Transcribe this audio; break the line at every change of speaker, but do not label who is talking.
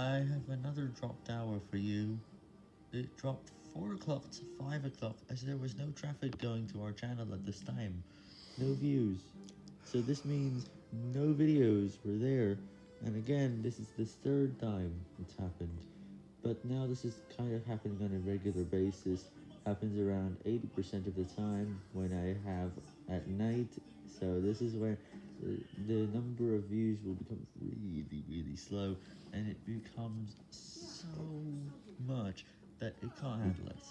I have another dropped hour for you. It dropped 4 o'clock to 5 o'clock as there was no traffic going to our channel at this time. No views. So this means no videos were there. And again, this is the third time it's happened. But now this is kind of happening on a regular basis. Happens around 80% of the time when I have at night. So this is where the, uh, the number of views will become really, really slow. And it becomes so much that it can't handle it.